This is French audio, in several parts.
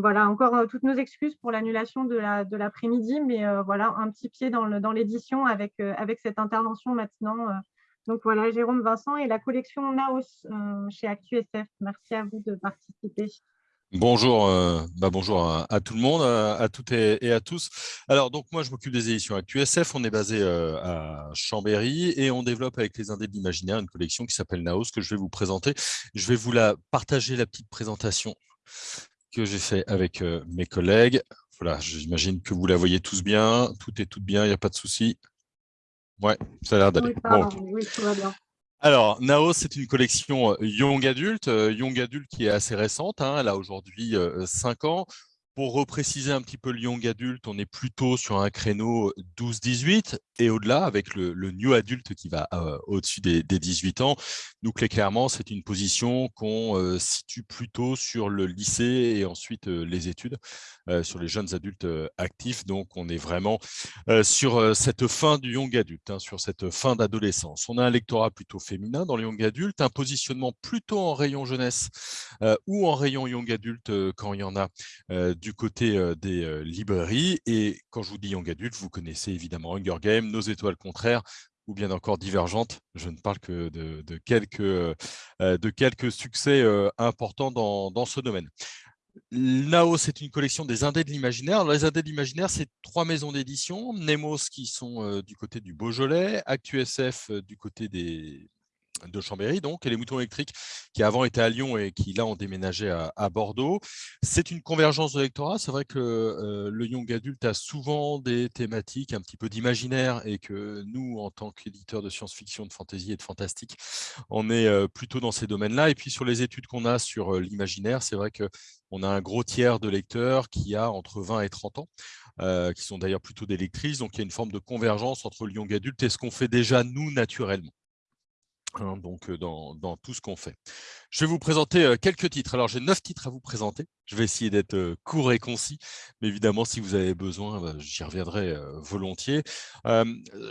voilà, encore toutes nos excuses pour l'annulation de l'après-midi, mais voilà, un petit pied dans l'édition avec, avec cette intervention maintenant. Donc voilà, Jérôme Vincent et la collection Naos chez ActuSF. Merci à vous de participer. Bonjour, bah bonjour à, tout le monde, à, toutes et, à tous. Alors, donc moi, je m'occupe des éditions ActuSF. On est basé à Chambéry et on développe avec les Indés de l'Imaginaire une collection qui s'appelle Naos que je vais vous présenter. Je vais vous la partager, la petite présentation que j'ai fait avec mes collègues. Voilà, j'imagine que vous la voyez tous bien. Tout est tout bien, il n'y a pas de souci. Ouais, ça a l'air d'aller. Oui, tout va bien. Alors, Naos, c'est une collection Young Adult, Young Adult qui est assez récente, hein, elle a aujourd'hui 5 ans. Pour repréciser un petit peu le young adulte, on est plutôt sur un créneau 12-18 et au-delà avec le, new adulte qui va euh, au-dessus des, 18 ans. Nous, clairement, c'est une position qu'on euh, situe plutôt sur le lycée et ensuite euh, les études, sur les jeunes adultes actifs. Donc, on est vraiment sur cette fin du young adulte, hein, sur cette fin d'adolescence. On a un lectorat plutôt féminin dans le young adulte, un positionnement plutôt en rayon jeunesse ou en rayon young adulte quand il y en a du côté des librairies. Et quand je vous dis young adulte, vous connaissez évidemment Hunger Games, Nos étoiles contraires, ou bien encore divergentes. Je ne parle que de, quelques, de quelques succès importants dans, dans, ce domaine. Nao, c'est une collection des Indés de l'imaginaire. Les Indés de l'imaginaire, c'est trois maisons d'édition. Nemos, qui sont du côté du Beaujolais, ActuSF du côté des, de Chambéry, donc, et les moutons électriques qui avant étaient à Lyon et qui là ont déménagé à, Bordeaux. C'est une convergence de lectorat. C'est vrai que euh, le young adulte a souvent des thématiques un petit peu d'imaginaire et que nous, en tant qu'éditeurs de science-fiction, de fantasy et de fantastique, on est euh, plutôt dans ces domaines-là. Et puis sur les études qu'on a sur euh, l'imaginaire, c'est vrai qu'on a un gros tiers de lecteurs qui a entre 20 et 30 ans. qui sont d'ailleurs plutôt des lectrices, donc il y a une forme de convergence entre le young adulte et ce qu'on fait déjà nous naturellement. Hein, donc dans, tout ce qu'on fait. Je vais vous présenter quelques titres. Alors, j'ai neuf titres à vous présenter. Je vais essayer d'être court et concis, mais évidemment, si vous avez besoin, bah, j'y reviendrai volontiers.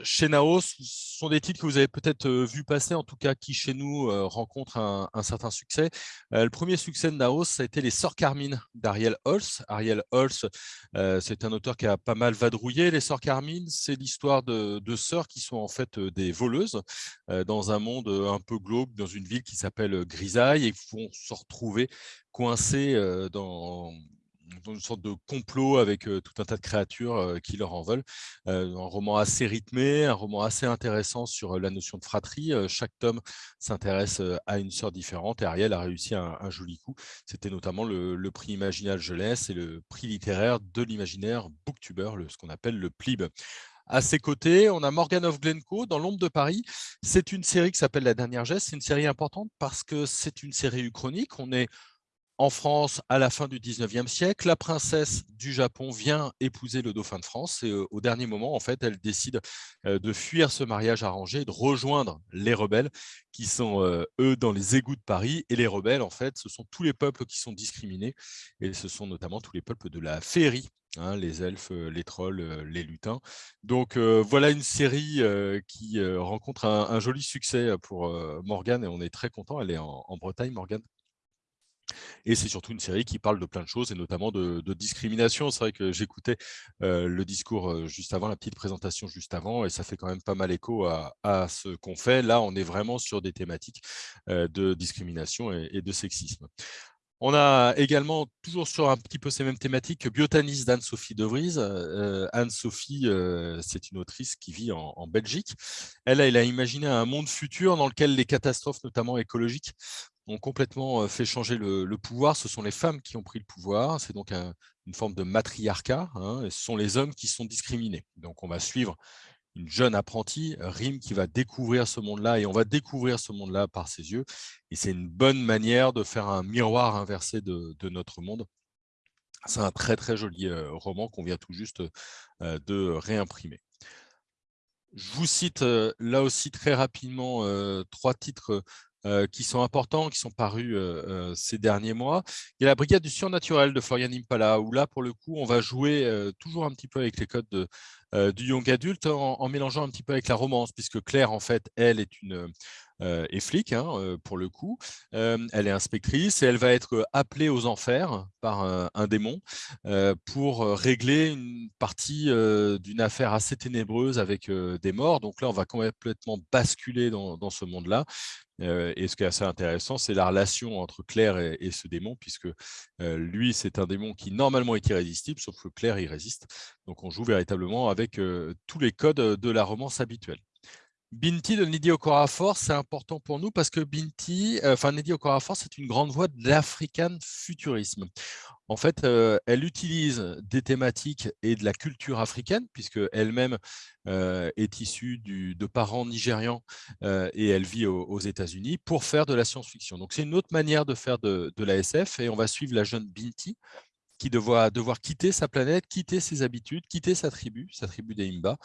chez Naos, ce sont des titres que vous avez peut-être vu passer, en tout cas qui chez nous rencontrent un, certain succès. le premier succès de Naos, ça a été Les Sœurs Carmine d'Ariel Holz. Ariel Holz, c'est un auteur qui a pas mal vadrouillé. Les Sœurs Carmine, c'est l'histoire de, de, sœurs qui sont en fait des voleuses dans un monde un peu glauque, dans une ville qui s'appelle Grisaille et vont se retrouver coincés dans, une sorte de complot avec tout un tas de créatures qui leur en veulent. un roman assez rythmé, un roman assez intéressant sur la notion de fratrie. chaque tome s'intéresse à une sœur différente et Ariel a réussi un, joli coup. C'était notamment le, prix Imaginal Jeunesse et le prix littéraire de l'imaginaire Booktuber, ce qu'on appelle le PLIB. À ses côtés, on a Morgan of Glencoe dans l'ombre de Paris. C'est une série qui s'appelle La Dernière Geste. C'est une série importante parce que c'est une série uchronique. On est en France à la fin du 19e siècle. La princesse du Japon vient épouser le dauphin de France et au dernier moment, en fait, elle décide de fuir ce mariage arrangé, de rejoindre les rebelles qui sont, eux, dans les égouts de Paris. Et les rebelles, en fait, ce sont tous les peuples qui sont discriminés et ce sont notamment tous les peuples de la féerie Hein, les elfes, les trolls, les lutins. Donc voilà une série qui rencontre un, joli succès pour Morgane et on est très content. Elle est en, Bretagne, Morgane. Et c'est surtout une série qui parle de plein de choses et notamment de, discrimination. C'est vrai que j'écoutais le discours juste avant, la petite présentation juste avant, et ça fait quand même pas mal écho à, ce qu'on fait. Là, on est vraiment sur des thématiques de discrimination et de sexisme. On a également, toujours sur un petit peu ces mêmes thématiques, Biotanis d'Anne-Sophie De Vries. Euh, Anne-Sophie, euh, c'est une autrice qui vit en, Belgique. Elle, elle a imaginé un monde futur dans lequel les catastrophes, notamment écologiques, ont complètement fait changer le, pouvoir. Ce sont les femmes qui ont pris le pouvoir. C'est donc une forme de matriarcat. Hein, ce sont les hommes qui sont discriminés. Donc, on va suivre une jeune apprentie, Rim, qui va découvrir ce monde-là, et on va découvrir ce monde-là par ses yeux. Et c'est une bonne manière de faire un miroir inversé de, notre monde. C'est un très très joli roman qu'on vient tout juste de réimprimer. Je vous cite là aussi très rapidement trois titres qui sont importants, qui sont parus ces derniers mois. Il y a la Brigade du surnaturel de Florian Impala, où là, pour le coup, on va jouer toujours un petit peu avec les codes de, du young adulte en, mélangeant un petit peu avec la romance, puisque Claire, en fait, elle est une et flic, hein, pour le coup. elle est inspectrice et elle va être appelée aux enfers par un, démon pour régler une partie d'une affaire assez ténébreuse avec des morts. Donc là, on va complètement basculer dans, dans ce monde-là et ce qui est assez intéressant, c'est la relation entre Claire et, ce démon, puisque lui, c'est un démon qui normalement est irrésistible, sauf que Claire y résiste. Donc on joue véritablement avec tous les codes de la romance habituelle. Binti de Nidi Okorafor, c'est important pour nous parce que Binti, enfin Nidi Okorafor, c'est une grande voix de l'African futurisme. En fait, elle utilise des thématiques et de la culture africaine, puisque elle-même est issue de parents nigérians et elle vit aux, États-Unis, pour faire de la science-fiction. Donc, c'est une autre manière de faire de, de, la SF et on va suivre la jeune Binti, qui devra devoir quitter sa planète, quitter ses habitudes, quitter sa tribu, sa tribu des Imba,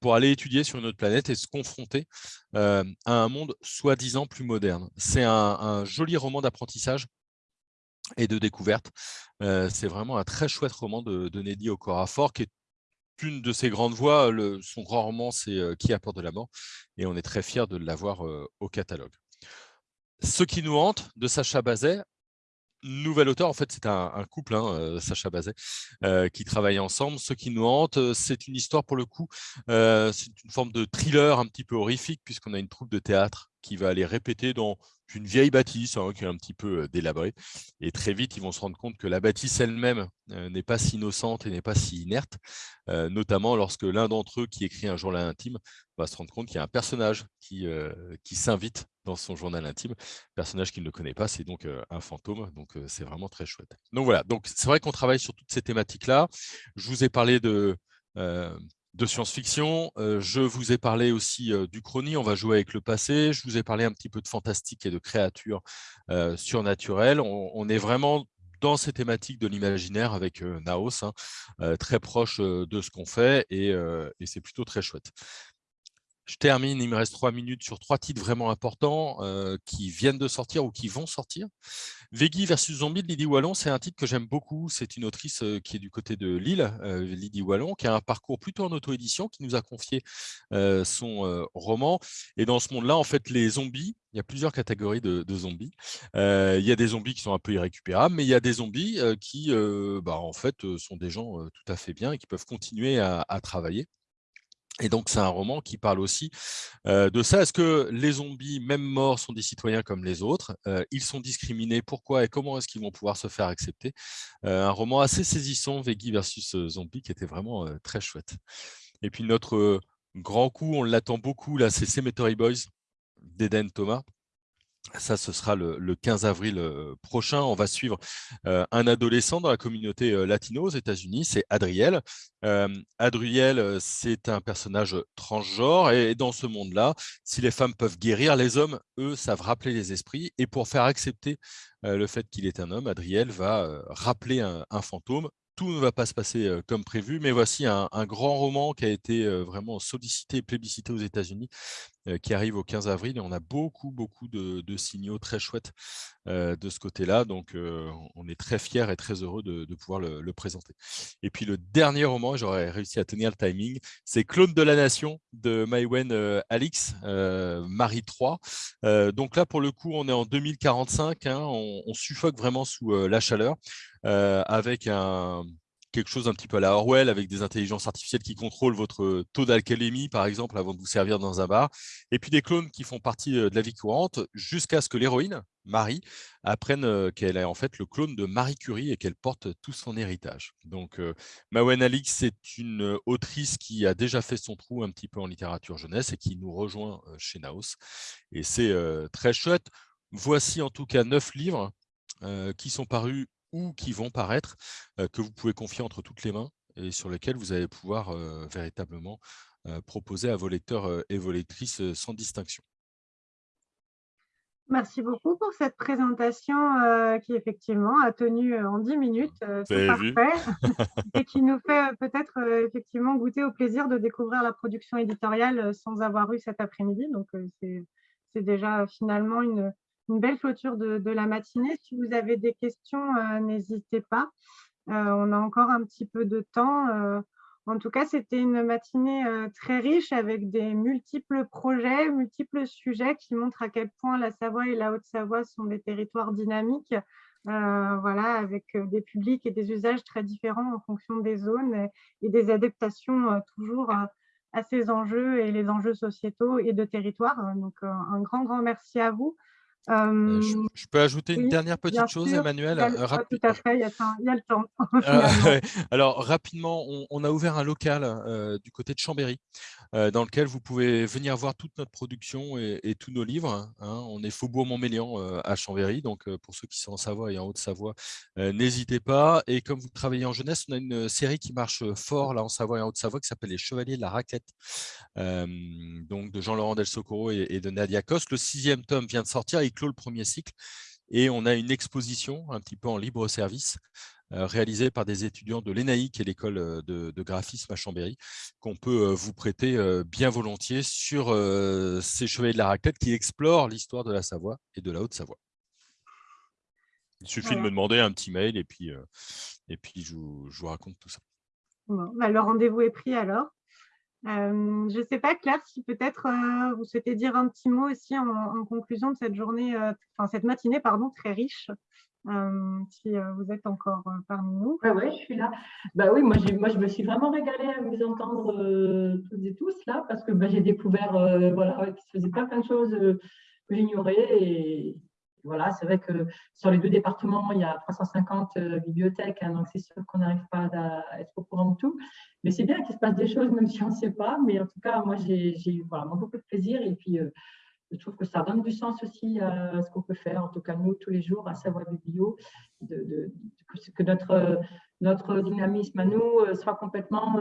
pour aller étudier sur une autre planète et se confronter à un monde soi-disant plus moderne. C'est un, joli roman d'apprentissage et de découverte. c'est vraiment un très chouette roman de, de Okorafor, qui est une de ses grandes voix. son grand roman, c'est Qui apporte de la mort Et on est très fiers de l'avoir au catalogue. Ce qui nous hante de Sacha Bazet, nouvel auteur, en fait, c'est un, couple, hein, Sacha Bazet, qui travaille ensemble. Ce qui nous hante, c'est une histoire, pour le coup, c'est une forme de thriller un petit peu horrifique, puisqu'on a une troupe de théâtre qui va aller répéter dans une vieille bâtisse hein, qui est un petit peu délabrée. Et très vite, ils vont se rendre compte que la bâtisse elle-même n'est pas si innocente et n'est pas si inerte, notamment lorsque l'un d'entre eux, qui écrit un journal intime, va se rendre compte qu'il y a un personnage qui, qui s'invite dans son journal intime, personnage qu'il ne connaît pas, c'est donc un fantôme, donc c'est vraiment très chouette. Donc voilà, donc c'est vrai qu'on travaille sur toutes ces thématiques-là. Je vous ai parlé de de science-fiction. je vous ai parlé aussi du chrony, on va jouer avec le passé. Je vous ai parlé un petit peu de fantastique et de créatures surnaturelles. On, est vraiment dans ces thématiques de l'imaginaire avec Naos, hein, très proche de ce qu'on fait et c'est plutôt très chouette. Je termine, il me reste trois minutes sur trois titres vraiment importants euh, qui viennent de sortir ou qui vont sortir. Veggie versus Zombie de Lydie Wallon, c'est un titre que j'aime beaucoup. C'est une autrice euh, qui est du côté de Lille, euh, Lydie Wallon, qui a un parcours plutôt en auto-édition, qui nous a confié son roman. Et dans ce monde-là, en fait, les zombies, il y a plusieurs catégories de, zombies. il y a des zombies qui sont un peu irrécupérables, mais il y a des zombies qui, bah, en fait, sont des gens tout à fait bien et qui peuvent continuer à travailler. Et donc, c'est un roman qui parle aussi de ça. Est-ce que les zombies, même morts, sont des citoyens comme les autres? Ils sont discriminés. Pourquoi et comment est-ce qu'ils vont pouvoir se faire accepter? Un roman assez saisissant, Veggie versus Zombie, qui était vraiment très chouette. Et puis, notre grand coup, on l'attend beaucoup, là, c'est Cemetery Boys d'Eden Thomas. Ça, ce sera le, 15 avril euh, prochain. On va suivre euh, un adolescent dans la communauté euh, latino aux États-Unis, c'est Adriel. Adriel, c'est un personnage transgenre et dans ce monde-là, si les femmes peuvent guérir, les hommes, eux, savent rappeler les esprits. Et pour faire accepter le fait qu'il est un homme, Adriel va rappeler un fantôme tout ne va pas se passer comme prévu, mais voici un, grand roman qui a été vraiment sollicité et plébiscité aux États-Unis, qui arrive au 15 avril, et on a beaucoup, beaucoup de, signaux très chouettes de ce côté-là, donc on est très fiers et très heureux de, pouvoir le, présenter. Et puis le dernier roman, j'aurais réussi à tenir le timing, c'est Clone de la Nation de Maïwen Alix, Marie 3. donc là, pour le coup, on est en 2045, hein, on, on, suffoque vraiment sous la chaleur. Euh, avec un, quelque chose un petit peu à la Orwell, avec des intelligences artificielles qui contrôlent votre taux d'alcalémie, par exemple, avant de vous servir dans un bar, et puis des clones qui font partie euh, de la vie courante, jusqu'à ce que l'héroïne, Marie, apprenne euh, qu'elle est en fait le clone de Marie Curie et qu'elle porte tout son héritage. Donc, Mawen Alix, c'est une autrice qui a déjà fait son trou un petit peu en littérature jeunesse et qui nous rejoint chez Naos. Et c'est très chouette. Voici en tout cas neuf livres qui sont parus ou qui vont paraître, que vous pouvez confier entre toutes les mains et sur lesquels vous allez pouvoir véritablement proposer à vos lecteurs et vos lectrices sans distinction. Merci beaucoup pour cette présentation qui effectivement a tenu en 10 minutes, c'est parfait, et qui nous fait peut-être effectivement goûter au plaisir de découvrir la production éditoriale sans avoir eu cet après-midi. Donc c'est déjà finalement une, une belle clôture de, la matinée. Si vous avez des questions, euh, n'hésitez pas. Euh, on a encore un petit peu de temps. Euh, En tout cas, c'était une matinée très riche avec des multiples projets, multiples sujets qui montrent à quel point la Savoie et la Haute-Savoie sont des territoires dynamiques, voilà, avec des publics et des usages très différents en fonction des zones et, des adaptations toujours à ces enjeux et les enjeux sociétaux et de territoire. Donc, un grand, grand merci à vous. Euh, je, peux ajouter une dernière petite chose, Emmanuel Tout à fait, il y a, le temps. Euh, alors, rapidement, on, a ouvert un local euh, du côté de Chambéry, dans lequel vous pouvez venir voir toute notre production et, tous nos livres. Hein. On est Faubourg-Montmélian à Chambéry, donc pour ceux qui sont en Savoie et en Haute-Savoie, n'hésitez pas. Et comme vous travaillez en jeunesse, on a une série qui marche fort là en Savoie et en Haute-Savoie qui s'appelle Les Chevaliers de la Raquette, donc de Jean-Laurent Del Socorro et, de Nadia Coste. Le sixième tome vient de sortir clôt le premier cycle. Et on a une exposition un petit peu en libre service euh, réalisée par des étudiants de l'ENAIC et l'école euh, de, graphisme à Chambéry, qu'on peut euh, vous prêter bien volontiers sur ces chevaliers de la raclette qui explorent l'histoire de la Savoie et de la Haute-Savoie. Il suffit de me demander un petit mail et puis, et puis je, vous, raconte tout ça. Bah, le rendez-vous est pris alors. Euh, je ne sais pas, Claire, si peut-être euh, vous souhaitez dire un petit mot aussi en, conclusion de cette journée, euh, cette matinée, pardon, très riche, si vous êtes encore parmi nous. Oui, ouais, je suis là. Bah oui, moi, moi, je me suis vraiment régalée à vous entendre toutes et tous là, parce que bah, j'ai découvert voilà, qu'il se faisait plein, de choses que j'ignorais voilà, c'est vrai que sur les deux départements, il y a 350 euh, bibliothèques, hein, donc c'est sûr qu'on n'arrive pas à, être au courant de tout. Mais c'est bien qu'il se passe des choses, même si on ne sait pas. Mais en tout cas, moi, j'ai eu voilà, beaucoup de plaisir. Et puis, euh, je trouve que ça donne du sens aussi à ce qu'on peut faire, en tout cas nous, tous les jours, à Savoir Biblio, de, de, que notre, notre dynamisme à nous euh, soit complètement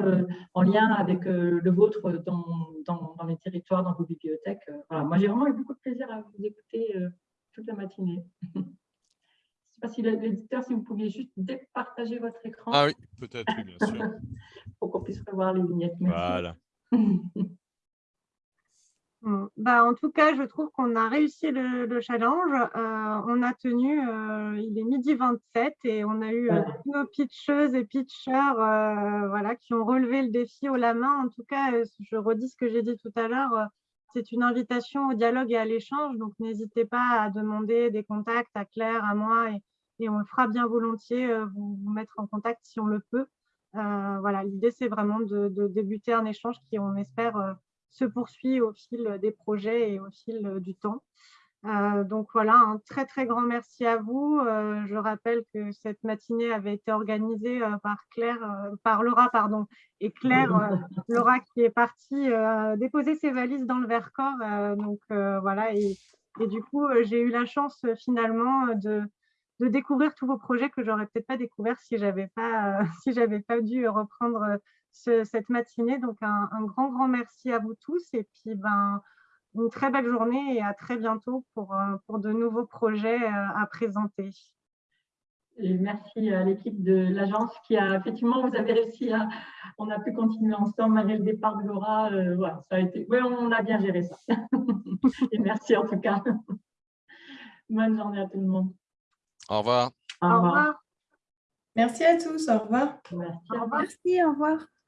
en lien avec le vôtre dans, dans, dans, les territoires, dans vos bibliothèques. Voilà. Moi, j'ai vraiment eu beaucoup de plaisir à vous écouter toute la matinée. Je ne sais pas si l'éditeur, si vous pouviez juste départager votre écran. Ah oui, peut-être, bien sûr. Pour qu'on puisse revoir les vignettes. Voilà. Bah, en tout cas, je trouve qu'on a réussi le, challenge. Euh, on a tenu, euh, il est midi 27 et on a eu euh, nos pitcheuses et pitcheurs voilà, qui ont relevé le défi au la main. En tout cas, je redis ce que j'ai dit tout à l'heure c'est une invitation au dialogue et à l'échange, donc n'hésitez pas à demander des contacts à Claire, à moi, et, on le fera bien volontiers, euh, vous, mettre en contact si on le peut. Euh, voilà, l'idée, c'est vraiment de, débuter un échange qui, on espère, euh, se poursuit au fil des projets et au fil du temps. Euh, donc voilà, un très très grand merci à vous. Euh, je rappelle que cette matinée avait été organisée euh, par Claire, par Laura, pardon, et Claire, Laura qui est partie déposer ses valises dans le Vercors. donc voilà, et, du coup, j'ai eu la chance finalement de, découvrir tous vos projets que j'aurais peut-être pas découvert si j'avais pas si j'avais pas dû reprendre cette matinée. Donc un, un, grand grand merci à vous tous et puis ben une très belle journée et à très bientôt pour, euh, pour de nouveaux projets euh, à présenter. Et merci à l'équipe de l'agence qui a effectivement, vous avez réussi à, on a pu continuer ensemble malgré le départ de Laura. Euh, voilà, ça a été, ouais, on a bien géré ça. et merci en tout cas. Bonne journée à tout le monde. Au revoir. Au revoir. Merci à tous. Au revoir. Merci. Au revoir. Merci, au revoir.